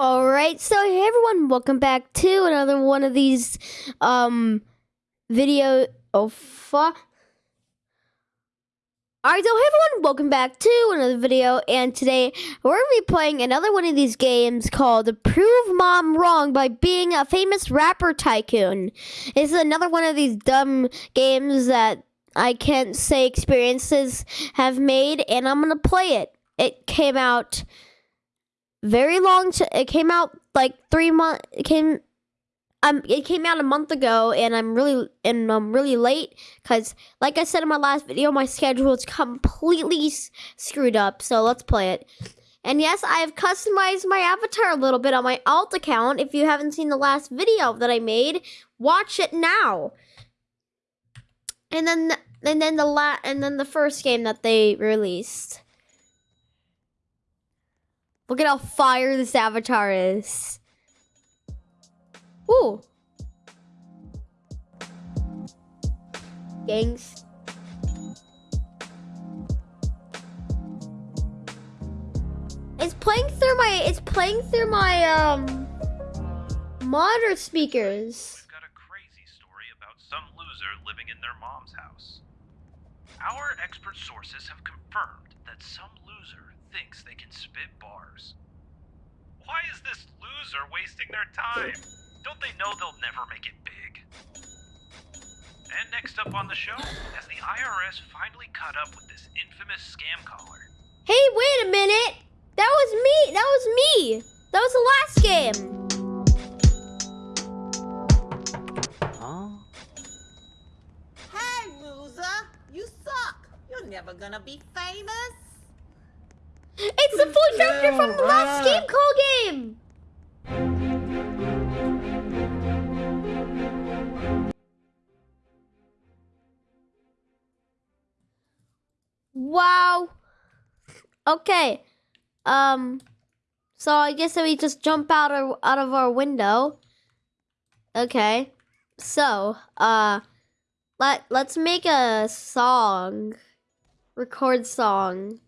All right, so hey everyone, welcome back to another one of these um video. Oh fuck! All right, so hey everyone, welcome back to another video, and today we're gonna be playing another one of these games called "Prove Mom Wrong" by being a famous rapper tycoon. This is another one of these dumb games that I can't say experiences have made, and I'm gonna play it. It came out very long. It came out like three months. It came. Um, it came out a month ago, and I'm really and I'm really late because, like I said in my last video, my schedule is completely s- screwed up. So let's play it. And yes, I have customized my avatar a little bit on my alt account. If you haven't seen the last video that I made, watch it now. And then, and then the la- and then the first game that they released. Look at how fire this avatar is. Ooh. Gangs. It's playing through my it's playing through my um monitor speakers. We've got a crazy story about some loser living in their mom's house. Our expert sources have confirmed that some loser thinks they can spit bars. Why is this loser wasting their time? Don't they know they'll never make it big? And next up on the show, has the IRS finally caught up with this infamous scam caller? Hey, wait a minute. That was me. That was me. That was the last game. Huh? Hey, loser! You suck! You're never gonna be famous! It's the full character from the last game call game. Wow. Okay. Um. So I guess that we just jump out of out of our window. Okay. So, uh, let let's make a song. Record song.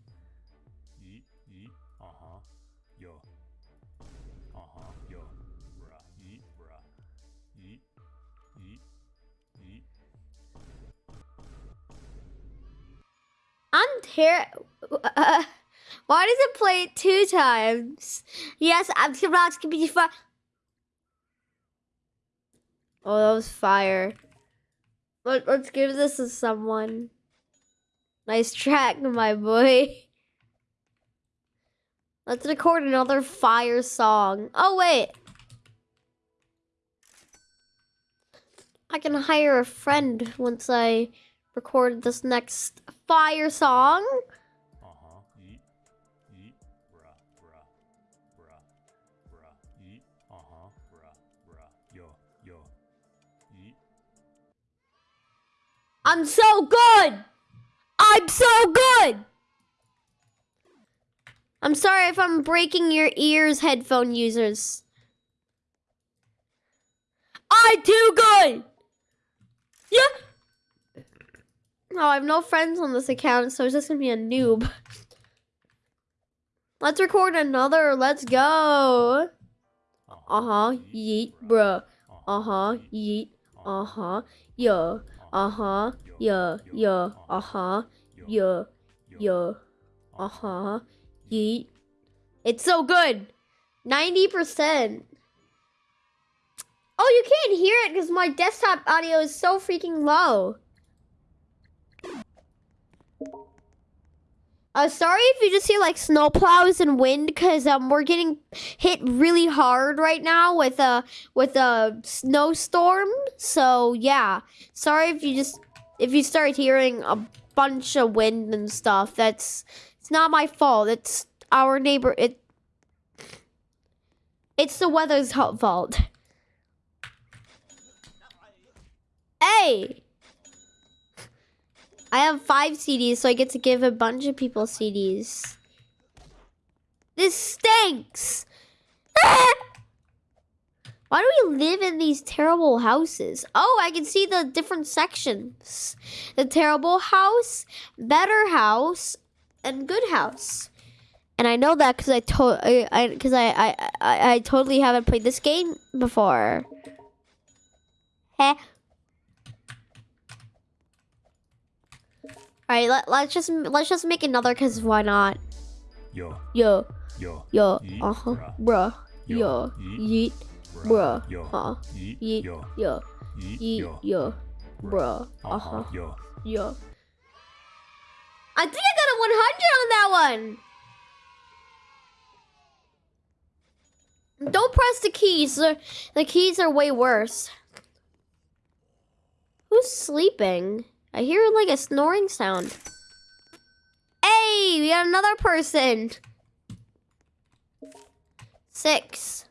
I'm ter- uh, Why does it play two times? Yes, I'm about to be fire. Oh, that was fire. Let, let's give this to someone. Nice track, my boy. Let's record another fire song. Oh, wait. I can hire a friend once I record this next fire song. I'm so good. I'm so good. I'm sorry if I'm breaking your ears, headphone users. I do good. Yeah. Oh, I have no friends on this account, so it's just gonna be a noob. Let's record another. Let's go. Uh huh. Yeet, bruh. Uh huh. Yeet. Uh huh. Yeah. Uh huh. Yeah. Yeah. Uh huh. Yeah. Yeah. Uh huh. Yeet. It's so good. 90%. Oh, you can't hear it because my desktop audio is so freaking low. Uh, sorry if you just hear like snowplows and wind because um we're getting hit really hard right now with a with a snowstorm. So yeah, sorry if you just if you start hearing a bunch of wind and stuff. That's it's not my fault. It's our neighbor. It it's the weather's fault. Hey. I have five CDs, so I get to give a bunch of people CDs. This stinks! Why do we live in these terrible houses? Oh, I can see the different sections. The terrible house, better house, and good house. And I know that because I told I I, I I I totally haven't played this game before. Heh. All right, let, let's just let's just make another because why not? Yo, Yo, yo, yo, uh huh, bruh. Yo, yeet, bruh, Yo, uh, yeet, yo, yo, yeet, yo, bruh, uh uh-huh, huh, yo. yo. I think I got a 100 on that one. Don't press the keys. The keys are way worse. Who's sleeping? I hear like a snoring sound. Hey, we got another person. Six.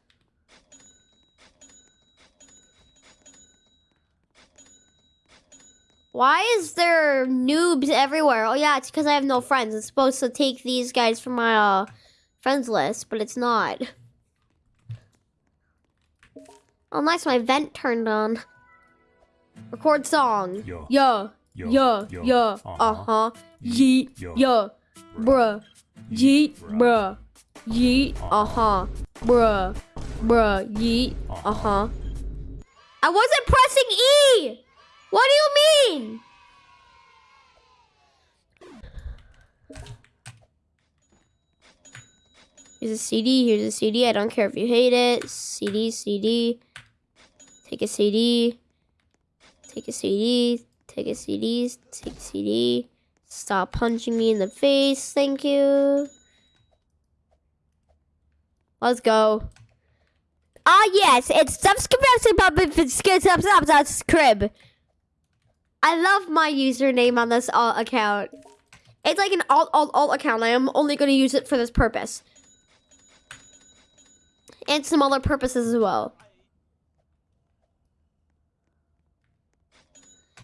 Why is there noobs everywhere? Oh yeah, it's because I have no friends. It's supposed to take these guys from my uh, friends list, but it's not. Oh, nice, my vent turned on. Record song. Yo, Yo, yo, yo, yo, yo, uh-huh. uh huh. Yeet, yo, yo, bruh. Yeet, bruh. Yeet, Uh-huh. uh huh. Bruh, bruh. Yeet, uh huh. I wasn't pressing E! What do you mean? Here's a CD, here's a CD. I don't care if you hate it. CD, CD. Take a CD. Take a CD. Take a CD. Take a CD. Stop punching me in the face. Thank you. Let's go. Ah, yes, it's subscribe crib. I love my username on this alt account. It's like an alt alt alt account. I am only going to use it for this purpose. And some other purposes as well.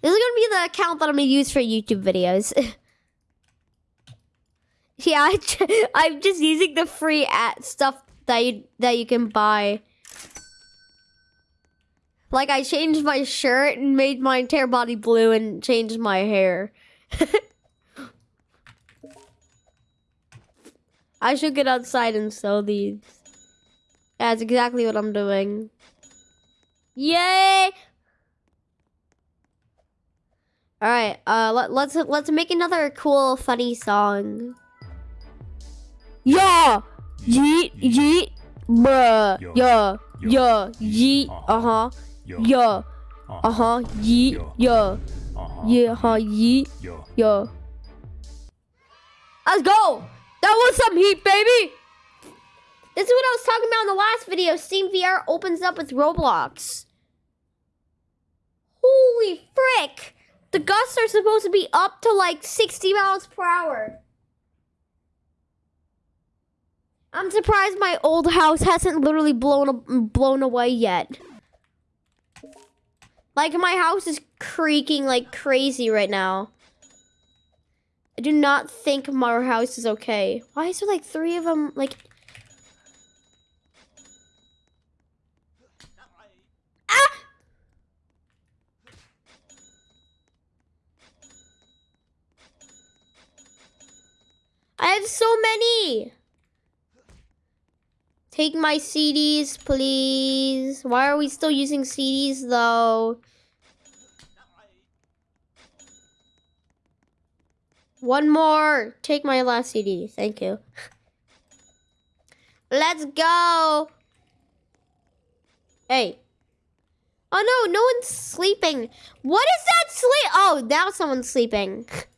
This is to be the account that I'm to use for YouTube videos. yeah, I'm just using the free at stuff that you that you can buy. Like I changed my shirt and made my entire body blue and changed my hair. I should get outside and sell these. That's exactly what I'm doing. Yay! All right, uh, let, let's let's make another cool, funny song. Yeah, yeet, yeet, bruh, Yo. yeah, Yo. yeah, yeet, Uh-huh. uh yo, yeah, uh-huh, uh huh, yeet, Yo. yeah, uh-huh, yeah, huh, yeet, yo, yeah. Let's go! That was some heat, baby! This is what I was talking about in the last video. Steam VR opens up with Roblox. Holy frick! The gusts are supposed to be up to like 60 miles per hour. I'm surprised my old house hasn't literally blown blown away yet. Like my house is creaking like crazy right now. I do not think my house is okay. Why is there like three of them? Like, ah! I have so many. Take my CDs, please. Why are we still using CDs though? One more. Take my last CD. Thank you. Let's go. Hey. Oh no, no one's sleeping. What is that sleep? Oh, now someone's sleeping.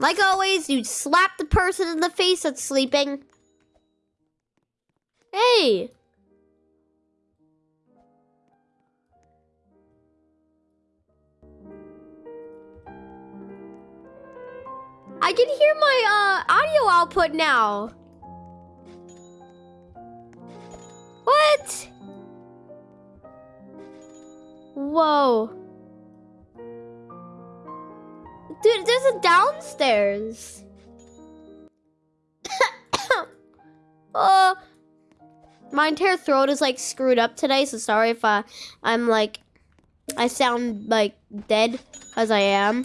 Like always, you slap the person in the face that's sleeping. Hey. I can hear my uh, audio output now. What? Whoa. Dude, there's a downstairs. oh. My entire throat is like screwed up today, so sorry if I, I'm like, I sound like dead, as I am.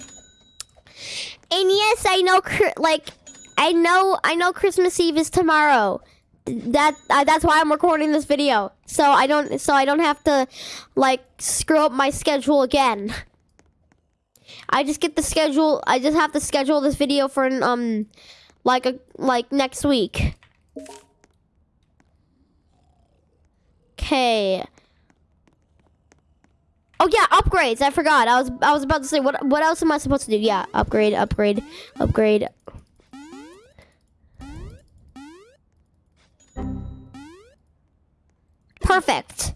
And yes, I know, like, I know I know Christmas Eve is tomorrow. That uh, that's why I'm recording this video. So I don't so I don't have to like screw up my schedule again. I just get the schedule. I just have to schedule this video for an, um like a like next week. Okay. Oh yeah, upgrades. I forgot. I was I was about to say what what else am I supposed to do? Yeah, upgrade, upgrade, upgrade. Perfect.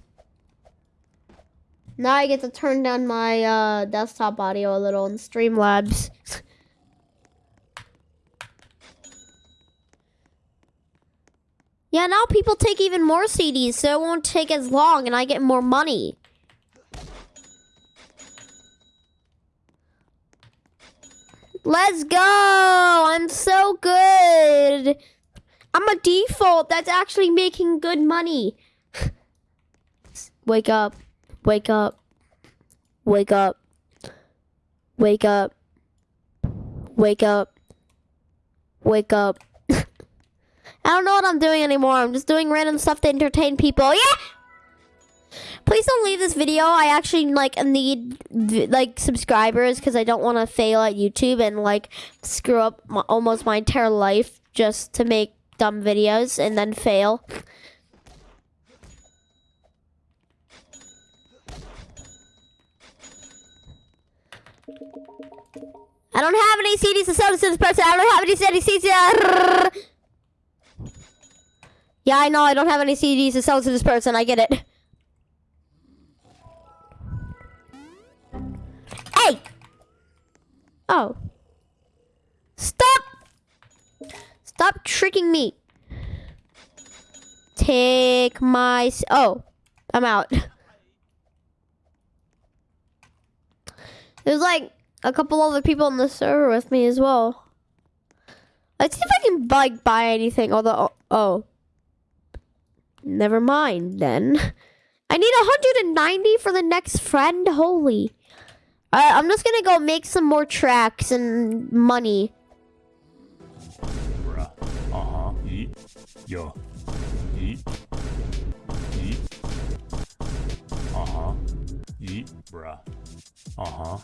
Now I get to turn down my uh, desktop audio a little in Streamlabs. yeah, now people take even more CDs, so it won't take as long and I get more money. Let's go! I'm so good! I'm a default that's actually making good money. Wake up. Wake up. Wake up. Wake up. Wake up. Wake up. I don't know what I'm doing anymore. I'm just doing random stuff to entertain people. Yeah! Please don't leave this video. I actually like need like subscribers because I don't want to fail at YouTube and like screw up my, almost my entire life just to make dumb videos and then fail. I don't have any CDs to sell to this person. I don't have any CDs. Yeah, I know. I don't have any CDs to sell to this person. I get it. Hey! Oh. Stop! Stop tricking me. Take my... Oh. I'm out. It was like a couple other people on the server with me as well. Let's see if I can like buy anything. Although, oh, never mind then. I need 190 for the next friend. Holy. Alright, I'm just gonna go make some more tracks and money. Uh huh. Yo. Uh huh. Bruh. Uh huh.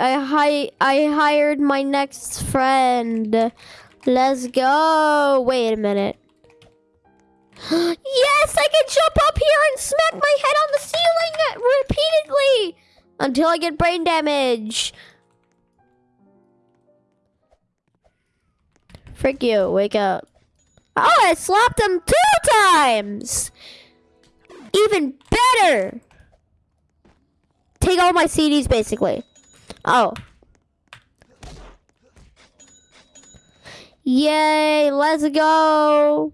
I hi I hired my next friend. Let's go. Wait a minute. yes, I can jump up here and smack my head on the ceiling repeatedly until I get brain damage. Frick you, wake up. Oh, I slapped him two times! Even better! Take all my CDs, basically. Oh. Yay, let's go.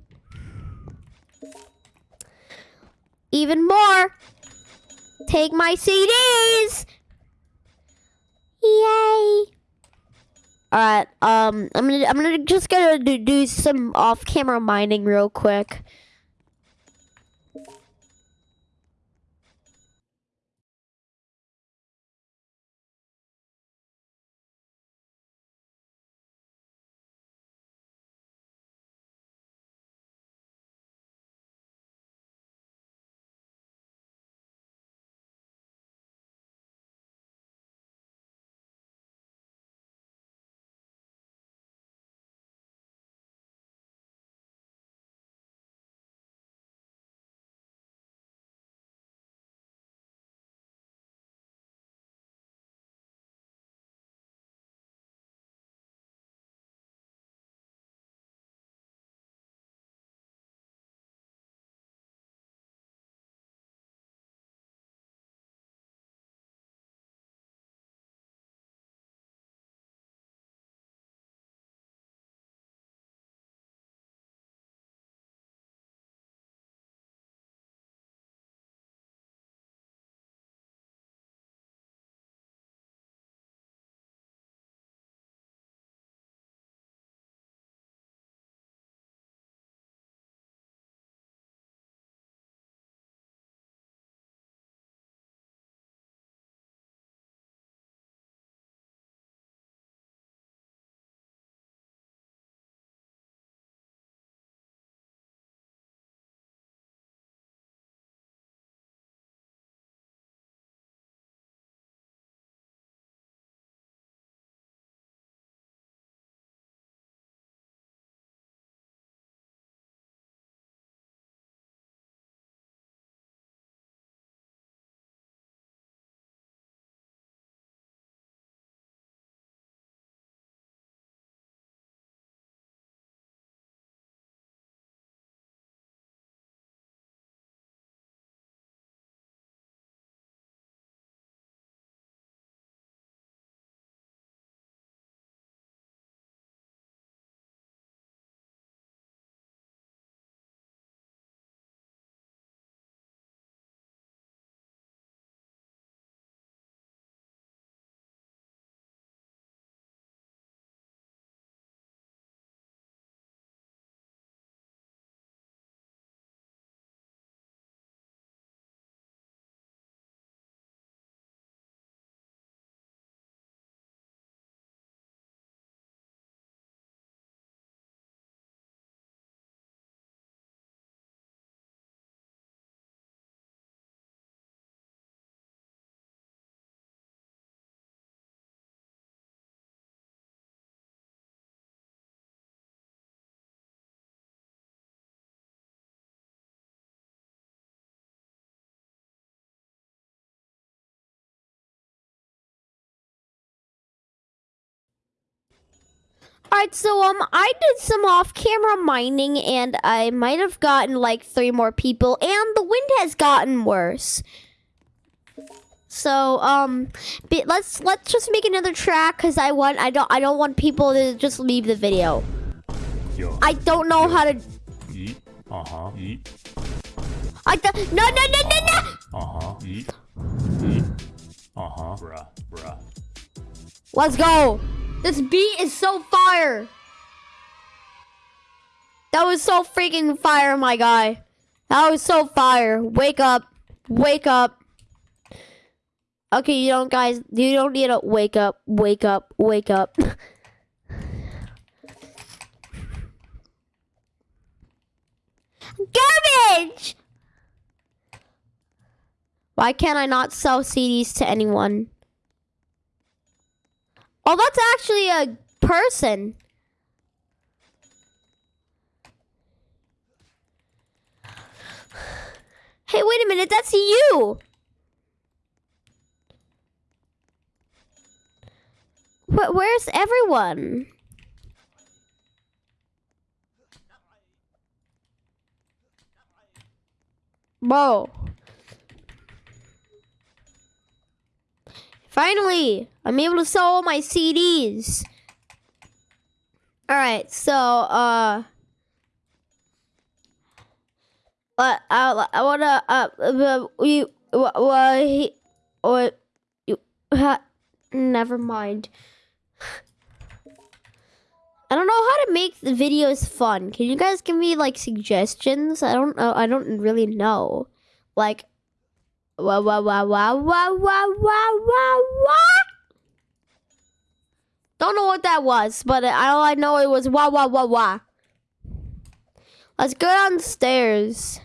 Even more. Take my CDs. Yay. All right. Um, I'm gonna I'm gonna just gonna do, do some off-camera mining real quick. Alright, so um I did some off-camera mining and I might have gotten like three more people and the wind has gotten worse. So um let's let's just make another track cuz I want I don't I don't want people to just leave the video. Yo. I don't know how to. Uh huh. I no no no no no. Uh huh. Uh huh. Bruh. Bruh. Let's go. This beat is so fire. That was so freaking fire, my guy. That was so fire. Wake up. Wake up. Okay, you don't guys, you don't need to wake up, wake up, wake up. Garbage! Why can't I not sell CDs to anyone? Oh, that's actually a person. Hey, wait a minute, that's you. Where's everyone? Whoa. Finally, I'm able to sell all my CDs. All right, so uh, uh, I, I wanna uh, uh you what he what you ha, never mind. I don't know how to make the videos fun. Can you guys give me like suggestions? I don't know. I don't really know. Like Wah wah wah wah wah wah wah wah wah. Don't know what that was, but all I know it was wah wah wah wah. Let's go downstairs.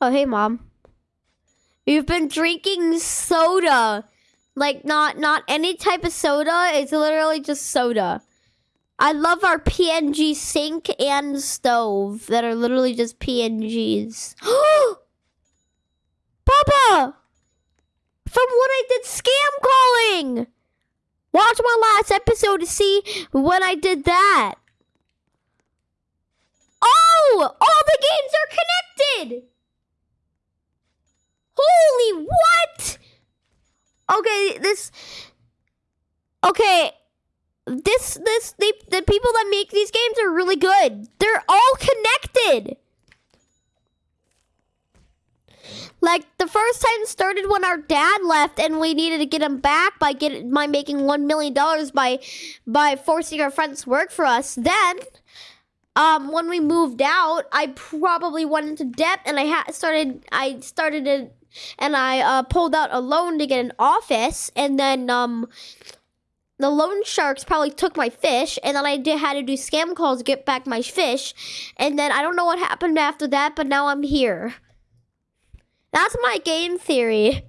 Oh hey mom. You've been drinking soda. Like not not any type of soda. It's literally just soda. I love our PNG sink and stove that are literally just PNGs. Papa! From when I did scam calling! Watch my last episode to see when I did that. Oh! All the games are connected! Holy what? Okay, this... Okay, this this they, the people that make these games are really good. They're all connected. Like the first time started when our dad left and we needed to get him back by getting by making one million dollars by by forcing our friends to work for us. Then um when we moved out, I probably went into debt and I had started I started a, and I uh, pulled out a loan to get an office and then um the loan sharks probably took my fish and then I did had to do scam calls to get back my fish and then I don't know what happened after that but now I'm here. That's my game theory.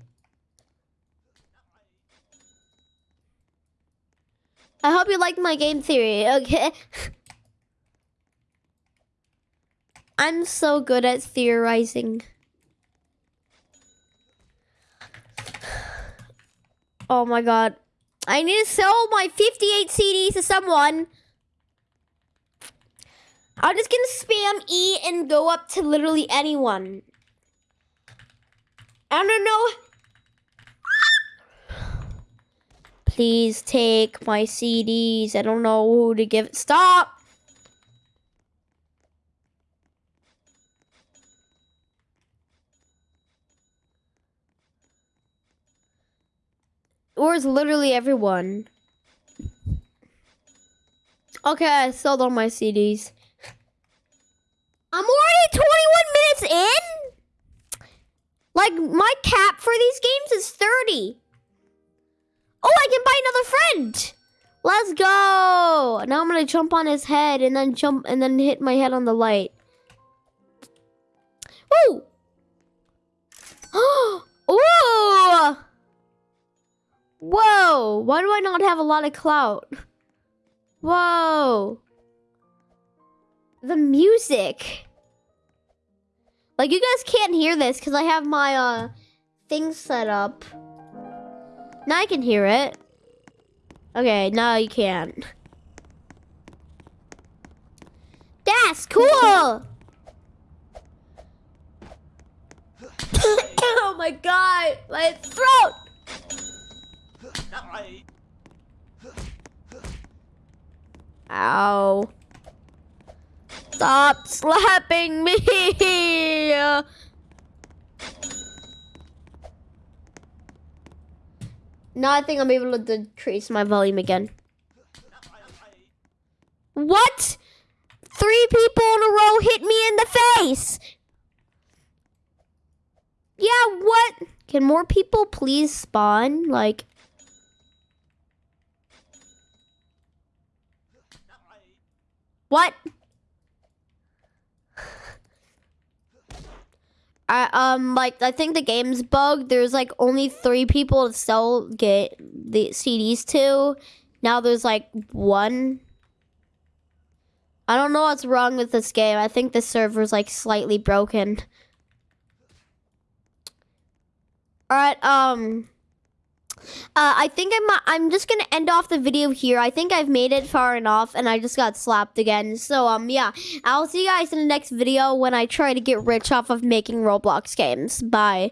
I hope you liked my game theory, okay? I'm so good at theorizing. Oh my god. I need to sell my 58 CDs to someone. I'm just gonna spam E and go up to literally anyone. I don't know. Please take my CDs. I don't know who to give. It. Stop. Where's literally everyone? Okay, I sold all my CDs. I'm already 21 minutes in? Like, my cap for these games is 30. Oh, I can buy another friend. Let's go. Now I'm gonna jump on his head and then jump and then hit my head on the light. Ooh. Ooh. Whoa! Why do I not have a lot of clout? Whoa! The music. Like, you guys can't hear this because I have my, uh, thing set up. Now I can hear it. Okay, now you can't. That's cool! oh my god, my throat! Ow. Stop slapping me! Now I think I'm able to decrease my volume again. What? Three people in a row hit me in the face! Yeah, what? Can more people please spawn? Like... What? I um like I think the game's bugged. There's like only three people to sell get the CDs to. Now there's like one. I don't know what's wrong with this game. I think the server's like slightly broken. All right, um uh, I think I'm I'm just gonna end off the video here. I think I've made it far enough, and I just got slapped again. So um yeah, I'll see you guys in the next video when I try to get rich off of making Roblox games. Bye.